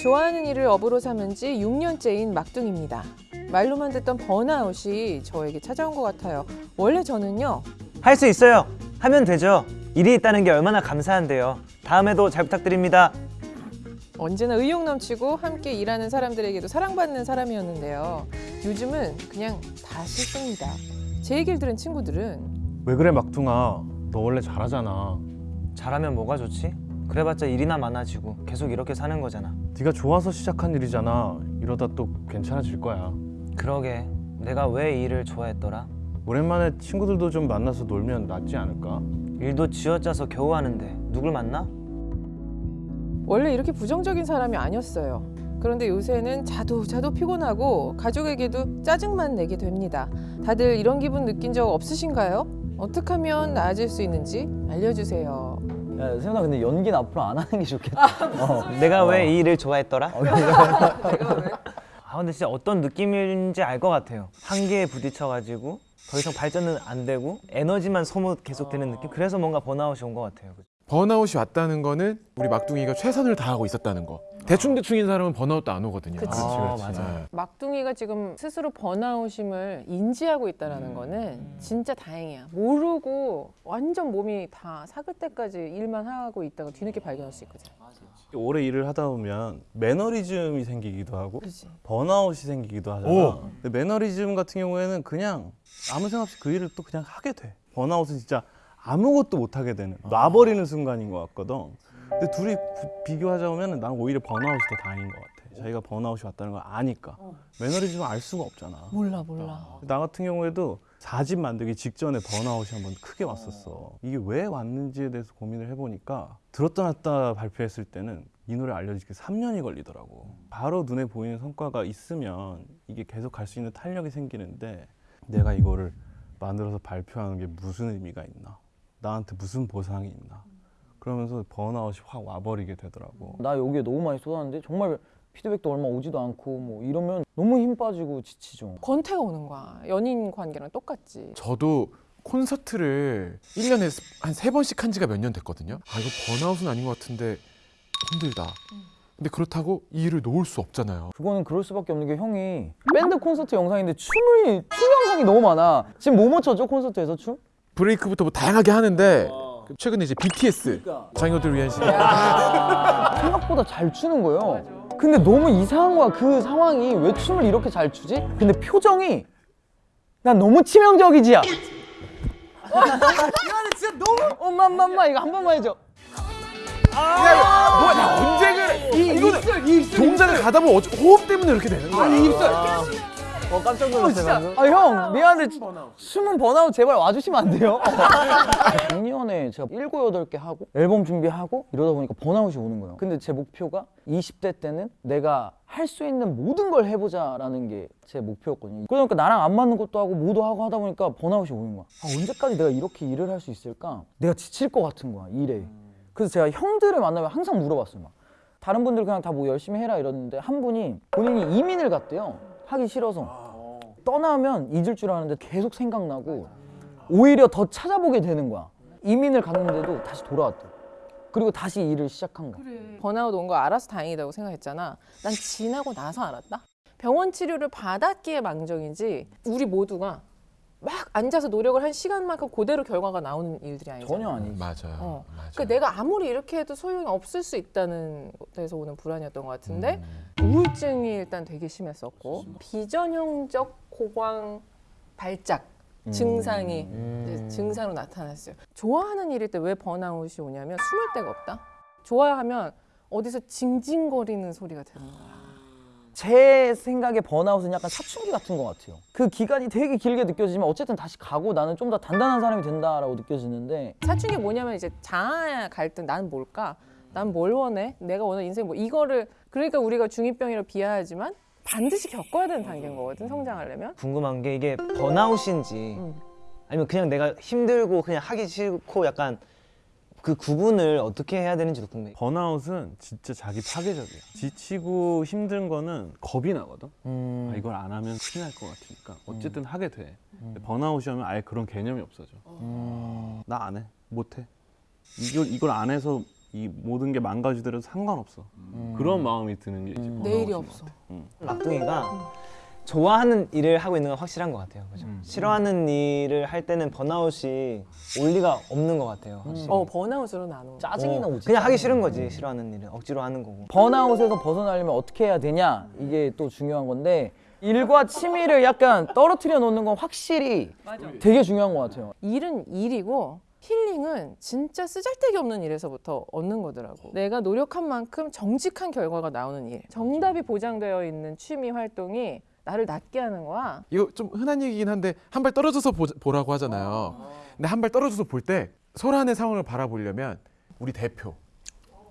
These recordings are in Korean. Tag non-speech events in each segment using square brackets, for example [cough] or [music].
좋아하는 일을 업으로 삼은 지 6년째인 막둥입니다. 말로만 듣던 번아웃이 저에게 찾아온 것 같아요. 원래 저는요. 할 수 있어요. 하면 되죠. 일이 있다는 게 얼마나 감사한데요. 다음에도 잘 부탁드립니다. 언제나 의욕 넘치고 함께 일하는 사람들에게도 사랑받는 사람이었는데요. 요즘은 그냥 다 싫습니다. 제 얘기를 들은 친구들은 왜 그래 막둥아 너 원래 잘하잖아 잘하면 뭐가 좋지? 그래봤자 일이나 많아지고 계속 이렇게 사는 거잖아. 네가 좋아서 시작한 일이잖아 이러다 또 괜찮아질 거야 그러게 내가 왜이 일을 좋아했더라? 오랜만에 친구들도 좀 만나서 놀면 낫지 않을까? 일도 쥐어짜서 겨우 하는데 누굴 만나? 원래 이렇게 부정적인 사람이 아니었어요. 그런데 요새는 자도 자도 피곤하고 가족에게도 짜증만 내게 됩니다. 다들 이런 기분 느낀 적 없으신가요? 어떻게 하면 나아질 수 있는지 알려주세요. 야, 세훈아 근데 연기는 앞으로 안 하는 게 좋겠다. 어. 내가 왜 이 일을 좋아했더라? [laughs] 아 근데 진짜 어떤 느낌인지 알 것 같아요. 한계에 부딪혀가지고 더 이상 발전은 안 되고 에너지만 소모 계속되는 느낌. 그래서 뭔가 번아웃이 온 것 같아요. 번아웃이 왔다는 거는 우리 막둥이가 최선을 다하고 있었다는 거. 대충 대충인 사람은 번아웃도 안 오거든요. 그치. 아, 맞아. 네. 막둥이가 지금 스스로 번아웃임을 인지하고 있다는 거는 진짜 다행이야. 모르고 완전 몸이 다 사글 때까지 일만 하고 있다가 뒤늦게 발견할 수 있거든. 오래 일을 하다 보면 매너리즘이 생기기도 하고 그렇지. 번아웃이 생기기도 하잖아 오. 근데 매너리즘 같은 경우에는 그냥 아무 생각 없이 그 일을 또 그냥 하게 돼 번아웃은 진짜 아무것도 못 하게 되는 놔버리는 순간인 것 같거든 근데 둘이 부- 비교하자면 난 오히려 번아웃이 더 다행인 것 같아 자기가 번아웃이 왔다는 걸 아니까 매너리즘은 알 수가 없잖아 몰라 몰라. 나 같은 경우에도 4집 만들기 직전에 번아웃이 한번 크게 왔었어. 이게 왜 왔는지에 대해서 고민을 해보니까 들었다 놨다 발표했을 때는 이 노래 알려지기 3년이 걸리더라고. 바로 눈에 보이는 성과가 있으면 이게 계속 갈 수 있는 탄력이 생기는데 내가 이거를 만들어서 발표하는 게 무슨 의미가 있나? 나한테 무슨 보상이 있나? 그러면서 번아웃이 확 와버리게 되더라고. 나 여기에 너무 많이 쏟았는데 정말 피드백도 얼마 오지도 않고 뭐 이러면 너무 힘 빠지고 지치죠. 권태가 오는 거야. 연인 관계랑 똑같지. 저도 콘서트를 1년에 한 세 번씩 한 지가 몇 년 됐거든요. 아 이거 번아웃은 아닌 것 같은데 힘들다. 근데 그렇다고 이 일을 놓을 수 없잖아요. 그거는 그럴 수밖에 없는 게 형이 밴드 콘서트 영상인데 춤을 춤 영상이 너무 많아. 지금 뭐못 췄죠 콘서트에서 춤? 브레이크부터 뭐 다양하게 하는데 최근에 이제 BTS 장녀들 위한 시간 생각보다 잘 추는 거예요. 근데 너무 이상한 거야 그 상황이 왜 춤을 이렇게 잘 추지? 근데 표정이 난 너무 치명적이지야. [laughs] 이거는 진짜 너무 엄마엄마 이거 한 번만 해줘. 뭐야 언제 그래? 이 이거는 동작을 가다 보면 어쩌- 호흡 때문에 이렇게 되는 거야. 어 깜짝 놀랐어요. 아 형 미안한데 숨은 번아웃 제발 와주시면 안 돼요? [laughs] 작년에 제가 일곱 여덟 개 하고 앨범 준비하고 이러다 보니까 번아웃이 오는 거예요. 근데 제 목표가 20대 때는 내가 할 수 있는 모든 걸 해보자라는 게 제 목표였거든요. 그러니까 나랑 안 맞는 것도 하고 뭐도 하고 하다 보니까 번아웃이 오는 거야. 아, 언제까지 내가 이렇게 일을 할 수 있을까? 내가 지칠 것 같은 거야 일에. 그래서 제가 형들을 만나면 항상 물어봤어요 막. 다른 분들 그냥 다 뭐 열심히 해라 이러는데 한 분이 본인이 이민을 갔대요 하기 싫어서 떠나면 잊을 줄 아는데 계속 생각나고 오히려 더 찾아보게 되는 거야 이민을 갔는데도 다시 돌아왔대 그리고 다시 일을 시작한 거야 번아웃 온 거 알아서 다행이다고 생각했잖아. 난 지나고 나서 알았다. 병원 치료를 받았기에 망정이지 우리 모두가 막 앉아서 노력을 한 시간만큼 그대로 결과가 나오는 일들이 아니잖아. 전혀 아니지 맞아요. 어. 맞아요. 그러니까 내가 아무리 이렇게 해도 소용이 없을 수 있다는 데서 오는 불안이었던 것 같은데 우울증이 일단 되게 심했었고 비전형적 고광 발작 증상이 이제 증상으로 나타났어요. 좋아하는 일일 때 왜 번아웃이 오냐면 숨을 데가 없다. 좋아하면 어디서 징징거리는 소리가 되는 거야. 제 생각에 번아웃은 약간 사춘기 같은 것 같아요 그 기간이 되게 길게 느껴지지만 어쨌든 다시 가고 나는 좀 더 단단한 사람이 된다라고 느껴지는데 사춘기 뭐냐면 이제 자아 갈등 나는 뭘까? 난 뭘 원해? 내가 원하는 인생 뭐 이거를 그러니까 우리가 중이병이라고 비하하지만 반드시 겪어야 되는 단계인 거거든 성장하려면 궁금한 게 이게 번아웃인지 음. 아니면 그냥 내가 힘들고 그냥 하기 싫고 약간 그 구분을 어떻게 해야 되는지도 궁금해. 번아웃은 진짜 자기 파괴적이야. 지치고 힘든 거는 겁이 나거든. 음. 아, 이걸 안 하면 큰일 날 것 같으니까 어쨌든 하게 돼. 근데 번아웃이 오면 아예 그런 개념이 없어져. 나 안 해, 못 해. 이걸 이걸 안 해서 이 모든 게 망가지더라도 상관없어. 음. 그런 마음이 드는 게 이제 음. 내일이 번아웃인 것 없어. 같아. 막둥이가 좋아하는 일을 하고 있는 건 확실한 것 같아요. 그죠? 싫어하는 일을 할 때는 번아웃이 올 리가 없는 것 같아요. 확실히. 어 번아웃으로 나누. 짜증이 어, 나오지. 그냥 하기 싫은 거지. 싫어하는 일은 억지로 하는 거고. 번아웃에서 벗어나려면 어떻게 해야 되냐 이게 또 중요한 건데 일과 취미를 약간 떨어뜨려 놓는 건 확실히 되게 중요한 것 같아요. 일은 일이고 힐링은 진짜 쓰잘데기 없는 일에서부터 얻는 거더라고. 내가 노력한 만큼 정직한 결과가 나오는 일. 정답이 보장되어 있는 취미 활동이 나를 낫게 하는 거야. 이거 좀 흔한 얘기긴 한데 한 발 떨어져서 보, 보라고 하잖아요. 근데 한 발 떨어져서 볼 때 소란의 상황을 바라보려면 우리 대표,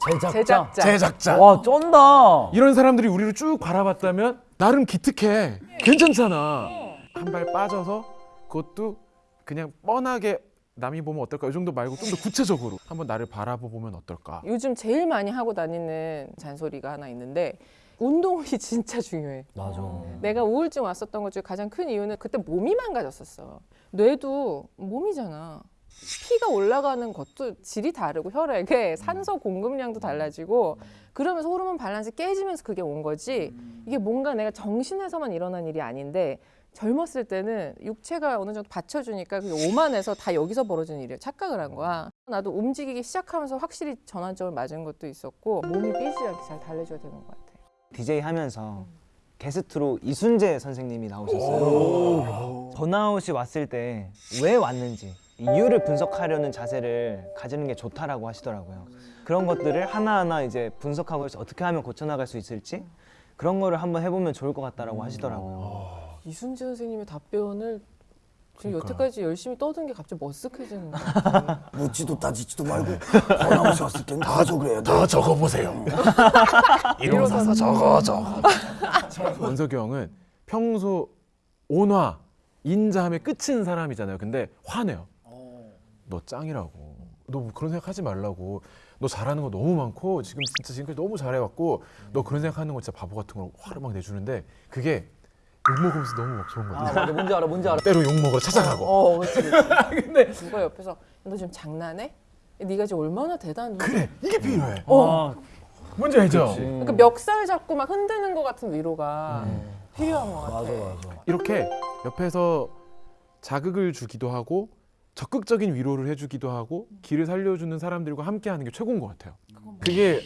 제작자. 제작자. 제작자 와 쩐다. 이런 사람들이 우리를 쭉 바라봤다면 나름 기특해. 괜찮잖아. 한 발 빠져서 그것도 그냥 뻔하게 남이 보면 어떨까 이 정도 말고 좀 더 구체적으로 한번 나를 바라보면 어떨까. 요즘 제일 많이 하고 다니는 잔소리가 하나 있는데 운동이 [laughs] 진짜 중요해. 맞아. 내가 우울증 왔었던 것 중에 가장 큰 이유는 그때 몸이 망가졌었어. 뇌도 몸이잖아. 피가 올라가는 것도 질이 다르고 혈액에 산소 공급량도 달라지고 그러면서 호르몬 밸런스 깨지면서 그게 온 거지. 이게 뭔가 내가 정신에서만 일어난 일이 아닌데 젊었을 때는 육체가 어느 정도 받쳐주니까 그게 오만해서 다 여기서 벌어지는 일이야 착각을 한 거야. 나도 움직이기 시작하면서 확실히 전환점을 맞은 것도 있었고 몸이 삐지지 않게 잘 달래줘야 되는 것 같아. DJ 하면서 게스트로 이순재 선생님이 나오셨어요. 번아웃이 왔을 때 왜 왔는지 이유를 분석하려는 자세를 가지는 게 좋다라고 하시더라고요. 그런 것들을 하나하나 이제 분석하고 어떻게 하면 고쳐나갈 수 있을지 그런 거를 한번 해보면 좋을 것 같다라고 하시더라고요. 이순재 선생님의 답변을 지금. 여태까지 열심히 떠든 게 갑자기 머쓱해지는 것 같아. [laughs] 묻지도 따지지도 말고 왔을 땐 그래야 돼. 더 적어보세요. [laughs] 일어서서 적어 적어. [laughs] 원석이 형은 평소 온화 인자함의 끝인 사람이잖아요. 근데 화내요. 너 짱이라고. 너뭐 그런 생각하지 말라고. 너 잘하는 거 너무 많고 지금 진짜 지금까지 너무 잘해왔고 너 그런 생각하는 거 진짜 바보 같은 걸 화를 막 내주는데 그게 욕 먹으면서 너무 막 좋은 거야. 아 맞아 뭔지 알아 뭔지 알아. 때로 욕 먹으러 찾아가고. 어, 그렇지. [laughs] 근데 누가 옆에서 너 지금 장난해? 네가 지금 얼마나 대단한 그래 이게 필요해. 어. 뭔지 알죠? 그러니까 멱살 잡고 막 흔드는 것 같은 위로가 필요한 것 같아. 맞아 맞아. 이렇게 옆에서 자극을 주기도 하고 적극적인 위로를 해주기도 하고 길을 살려주는 사람들과 함께하는 게 최고인 것 같아요. 그게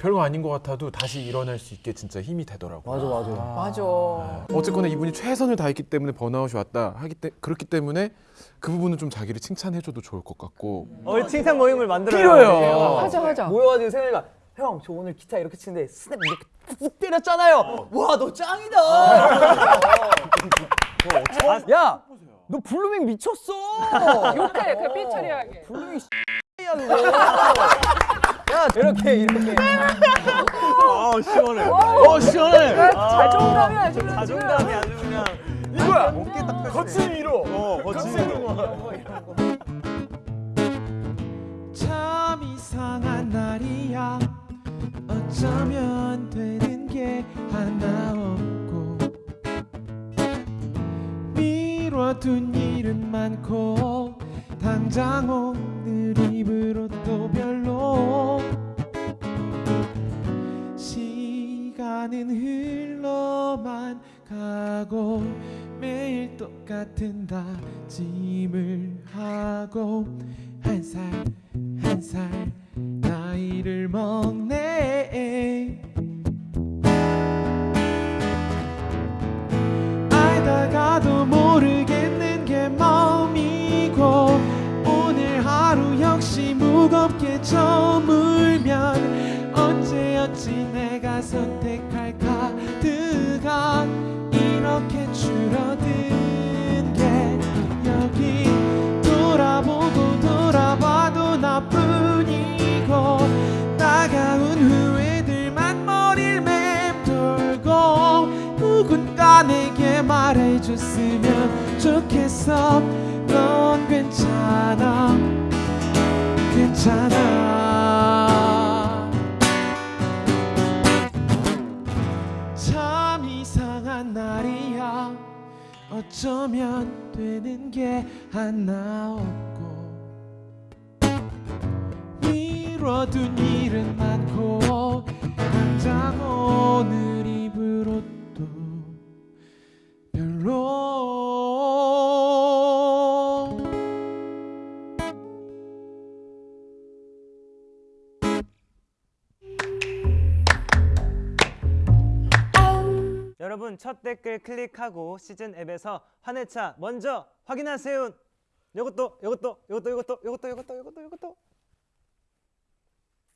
별거 아닌 것 같아도 다시 일어날 수 있게 진짜 힘이 되더라고요. 맞아 맞아. 맞아. 어쨌거나 이분이 최선을 다했기 때문에 번아웃이 왔다 하기 때 그렇기 때문에 그 부분은 좀 자기를 칭찬해줘도 좋을 것 같고 어, 칭찬 모임을 만들어요. 필요해요. 하자 하자. 모여가지고 세현이가 형저 오늘 기타 이렇게 치는데 스냅 이렇게 푹 때렸잖아요. 와너 짱이다. 야, 너 블루밍 미쳤어. 욕해 그 삐처리하게. 블루밍 X야 [laughs] 그거. 야 이렇게 이렇게. 아 시원해. 어 시원해. 자존감이 아주 그냥 자존감이 아주 그냥 이거야. 어깨 딱. 거친 위로. 어 거친 참 이상한 날이야 어쩌면 되는 게 하나 없고 미뤄둔 일은 많고 당장 오늘 입으로 시간은 흘러만 가고 매일 똑같은 다짐을 하고 한 살 한 살 나이를 먹네. 알다가도 모르겠는 게 마음이고 오늘 하루 역시 무겁게 저물면 어째 어찌 내 내게 말해줬으면 좋겠어. 넌 괜찮아. 괜찮아. 참 이상한 날이야. 어쩌면 되는 게 하나 없고. 미뤄둔 일은 많고. 당장 오늘 입 별로 여러분 첫 댓글 클릭하고 시즌 앱에서 환해차 먼저 확인하세요. 요것도 요것도 요것도 요것도 요것도 요것도 요것도 요것도